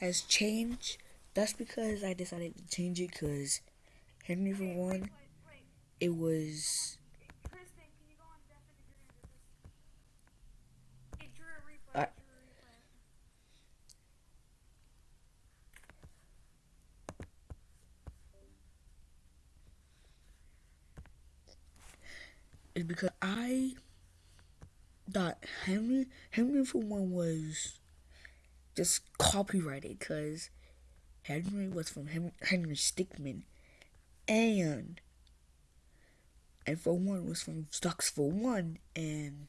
has changed. That's because I decided to change it because Henry for one, it was. Replay. is because I thought Henry Henry for one was just copyrighted because Henry was from Henry, Stickmin. And and for one was from Stocks for one and